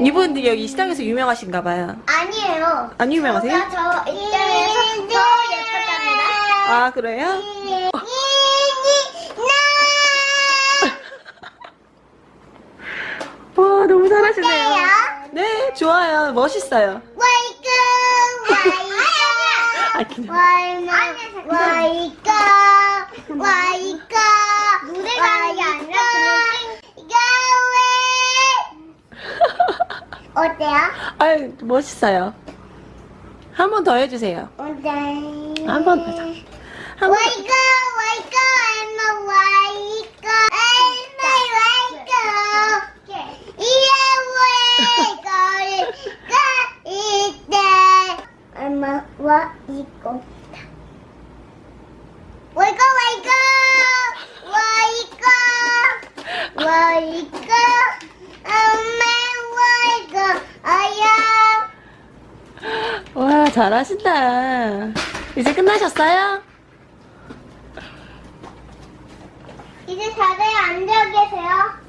여기 시장에서 유명하신가 봐요. 아니에요. 안 유명하세요? 저가 저 입장에서 더 예뻤답니다. 아, 그래요? 와, 너무 잘하시네요. 네, 좋아요. 멋있어요. 와이크 아, 와이크 그냥. 와이크 와이크 와이크 노래가 하는 게 아니라 그냥 어때요? 아유, 멋있어요. 한 번 더 해주세요. 어때? 한번 더. 한 번. 더. 와이크 와이크 엄마 와이크 엄마 와이크 이에 와이크 와, 잘하신다. 이제 끝나셨어요? 이제 다들 앉아 계세요.